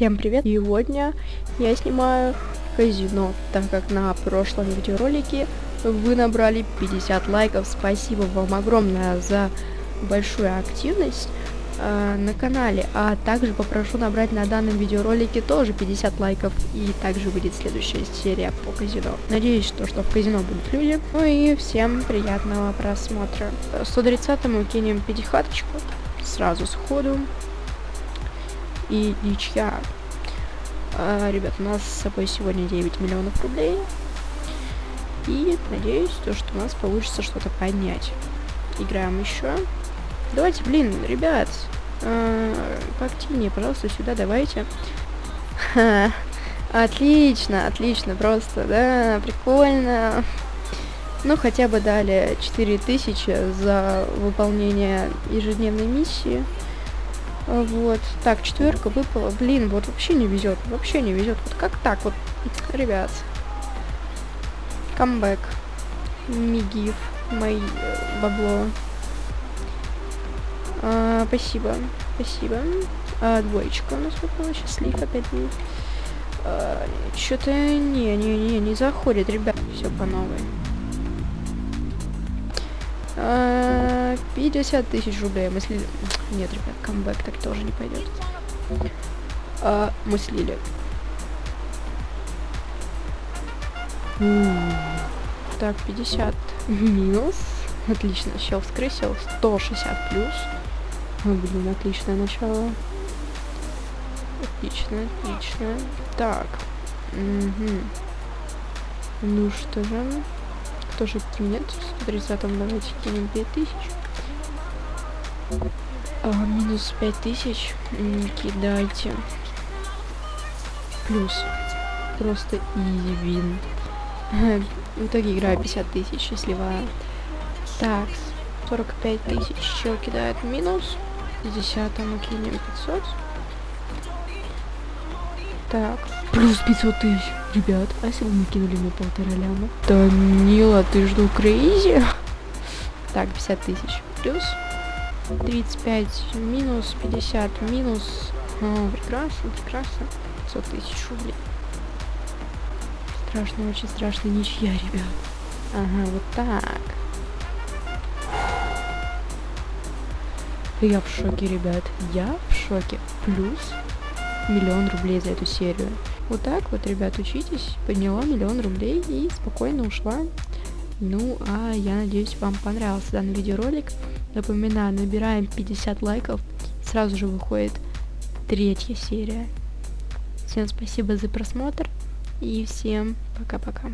Всем привет! Сегодня я снимаю казино, так как на прошлом видеоролике вы набрали 50 лайков. Спасибо вам огромное за большую активность э, на канале. А также попрошу набрать на данном видеоролике тоже 50 лайков. И также выйдет следующая серия по казино. Надеюсь, что, что в казино будут люди. Ну и всем приятного просмотра. 130 мы кинем пятихаточку сразу сходу и ничья. А, ребят, у нас с собой сегодня 9 миллионов рублей. И надеюсь, то, что у нас получится что-то поднять. Играем еще. Давайте, блин, ребят, э, поактивнее, пожалуйста, сюда давайте. Ха, отлично, отлично, просто, да, прикольно. Ну, хотя бы дали 4000 за выполнение ежедневной миссии. Вот. Так, четверка выпала. Блин, вот вообще не везет. Вообще не везет. Вот как так вот, ребят. Камбэк. Мигив. Мои э, бабло. А, спасибо. Спасибо. А, двоечка у нас выпала. Счастлив опять. А, Что-то не, не, не, не заходит, ребят. Все по новой. 50 тысяч рублей. Мы слили... Нет, ребят, камбэк так тоже не пойдет. А, мы слили. Так, 50 минус. Отлично, щел вскрысил. 160 плюс. Ой, блин, отличное начало. Отлично, отлично. Так. Угу. Ну что же тоже кинет. В 130 давайте кинем 5000. А, минус 5000. Кидайте. Плюс. Просто изи вин. В итоге играю 50 тысяч, счастливая. Так, 45 тысяч. Чел кидает минус. 50 мы кинем 500. Так, плюс 500 тысяч. Ребят, а если бы мы кинули мне полтора ляма? Данила, ты жду крейзи? Так, 50 тысяч плюс. 35 минус, 50 минус. О, прекрасно, прекрасно. 500 тысяч рублей. Страшно, очень страшно ничья, ребят. Ага, вот так. Я в шоке, ребят. Я в шоке. Плюс миллион рублей за эту серию. Вот так вот, ребят, учитесь. Подняла миллион рублей и спокойно ушла. Ну, а я надеюсь, вам понравился данный видеоролик. Напоминаю, набираем 50 лайков. Сразу же выходит третья серия. Всем спасибо за просмотр. И всем пока-пока.